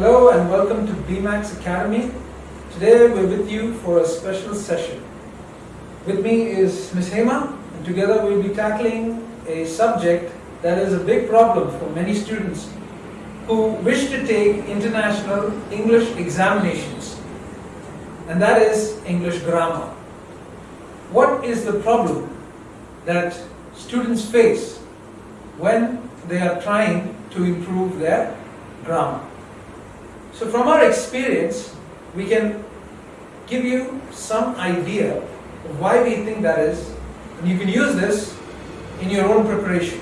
Hello and welcome to BMAX Academy. Today we're with you for a special session. With me is Ms. Hema and together we'll be tackling a subject that is a big problem for many students who wish to take international English examinations and that is English grammar. What is the problem that students face when they are trying to improve their grammar? So from our experience, we can give you some idea of why we think that is, and you can use this in your own preparation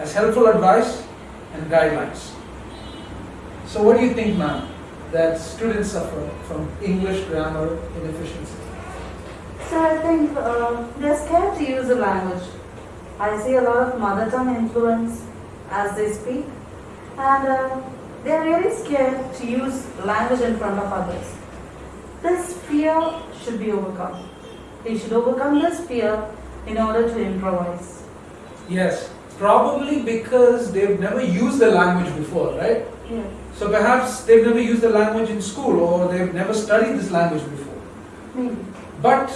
as helpful advice and guidelines. So what do you think, ma'am, that students suffer from English grammar inefficiency? So I think uh, they're scared to use the language. I see a lot of mother tongue influence as they speak, and uh, they're really scared to use language in front of others. This fear should be overcome. They should overcome this fear in order to improvise. Yes, probably because they've never used the language before, right? Yeah. So perhaps they've never used the language in school or they've never studied this language before. Maybe. But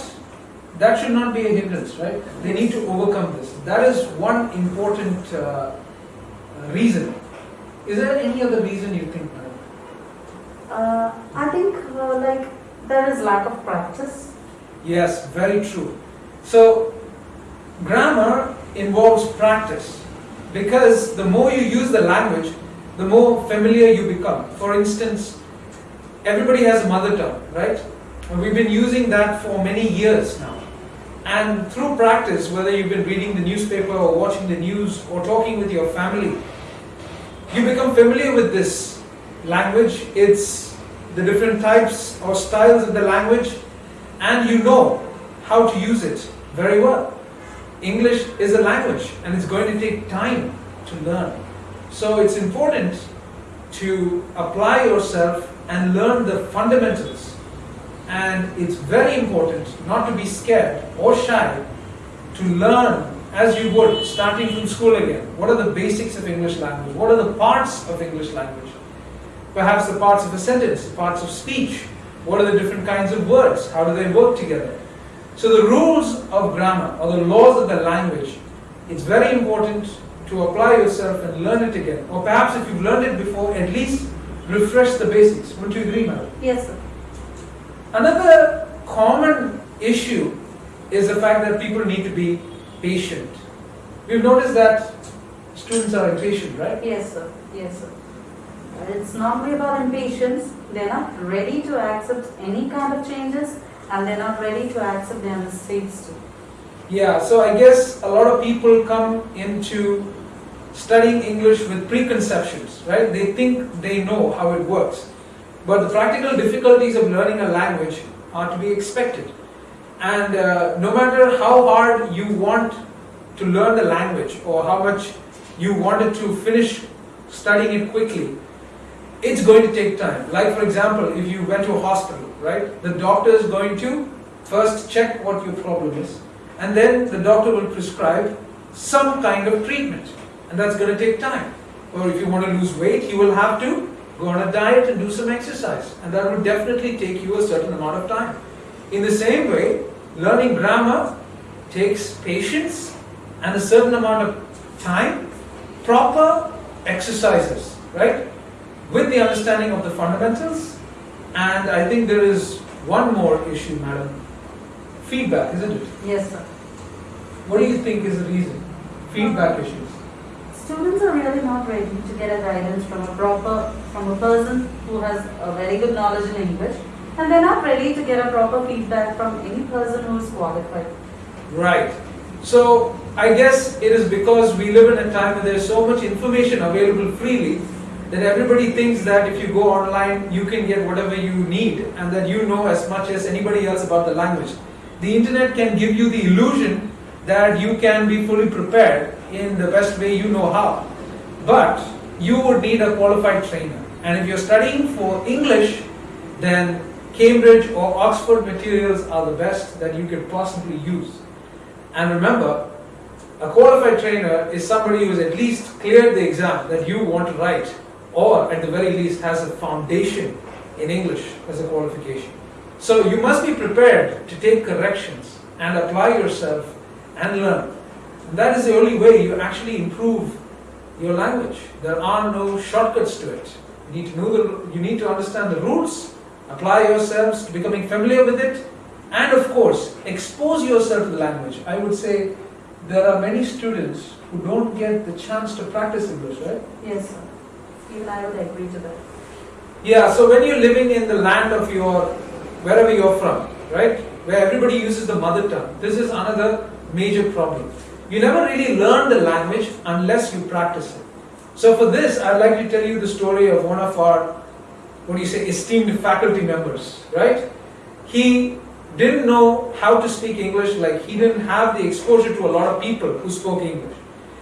that should not be a hindrance, right? They need to overcome this. That is one important uh, reason. Is there any other reason you think, madam? Uh, I think uh, like there is lack of practice. Yes, very true. So, grammar involves practice because the more you use the language, the more familiar you become. For instance, everybody has a mother tongue, right? And we've been using that for many years now. And through practice, whether you've been reading the newspaper or watching the news or talking with your family, you become familiar with this language. It's the different types or styles of the language, and you know how to use it very well. English is a language and it's going to take time to learn. So it's important to apply yourself and learn the fundamentals. And it's very important not to be scared or shy to learn as you would starting from school again. What are the basics of English language? What are the parts of English language? Perhaps the parts of a sentence, parts of speech. What are the different kinds of words? How do they work together? So the rules of grammar or the laws of the language, it's very important to apply yourself and learn it again. Or perhaps if you've learned it before, at least refresh the basics. Wouldn't you agree, madam? Yes, sir. Another common issue is the fact that people need to be patient. We've noticed that students are impatient, right? Yes, sir. Yes, sir. It's normally about impatience. They're not ready to accept any kind of changes and they're not ready to accept their mistakes too. Yeah, so I guess a lot of people come into studying English with preconceptions, right? They think they know how it works. But the practical difficulties of learning a language are to be expected. And uh, no matter how hard you want to learn the language or how much you wanted to finish studying it quickly, it's going to take time. Like for example, if you went to a hospital, right? The doctor is going to first check what your problem is and then the doctor will prescribe some kind of treatment and that's going to take time. Or if you want to lose weight, you will have to go on a diet and do some exercise and that will definitely take you a certain amount of time. In the same way, learning grammar takes patience and a certain amount of time, proper exercises, right? With the understanding of the fundamentals and I think there is one more issue, madam. Feedback, isn't it? Yes, sir. What do you think is the reason? Feedback um, issues. Students are really not ready to get a guidance from a proper, from a person who has a very good knowledge in English, and they're not ready to get a proper feedback from any person who is qualified. Right. So I guess it is because we live in a time where there's so much information available freely that everybody thinks that if you go online you can get whatever you need and that you know as much as anybody else about the language. The internet can give you the illusion that you can be fully prepared in the best way you know how. But you would need a qualified trainer. And if you're studying for English, then Cambridge or Oxford materials are the best that you could possibly use. And remember, a qualified trainer is somebody who has at least cleared the exam that you want to write or at the very least has a foundation in English as a qualification. So you must be prepared to take corrections and apply yourself and learn. And that is the only way you actually improve your language. There are no shortcuts to it. You need to know the, you need to understand the rules, apply yourselves to becoming familiar with it, and of course, expose yourself to the language. I would say there are many students who don't get the chance to practice English, right? Yes, sir. Even I would agree to that. Yeah, so when you're living in the land of your, wherever you're from, right, where everybody uses the mother tongue, this is another major problem. You never really learn the language unless you practice it. So for this, I'd like to tell you the story of one of our, what do you say, esteemed faculty members, right? He didn't know how to speak English, like he didn't have the exposure to a lot of people who spoke English.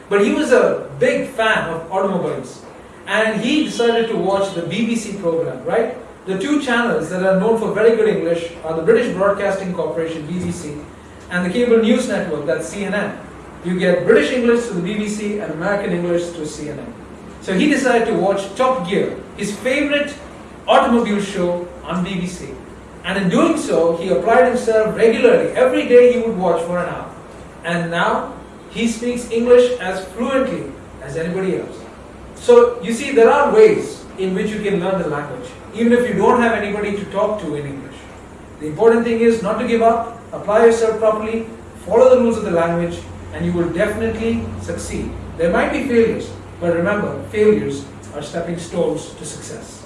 But he was a big fan of automobiles. And he decided to watch the BBC program, right? The two channels that are known for very good English are the British Broadcasting Corporation, BBC, and the cable news network, that's CNN. You get British English to the BBC and American English to CNN. So he decided to watch Top Gear, his favorite automobile show on BBC. And in doing so, he applied himself regularly. Every day he would watch for an hour. And now he speaks English as fluently as anybody else. So you see, there are ways in which you can learn the language, even if you don't have anybody to talk to in English. The important thing is not to give up, apply yourself properly, follow the rules of the language, and you will definitely succeed. There might be failures, but remember, failures are stepping stones to success.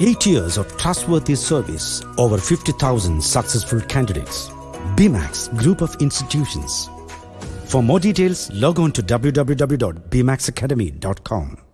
Eight years of trustworthy service, over 50,000 successful candidates. BMAX Group of Institutions. For more details, log on to www.bmaxacademy.com.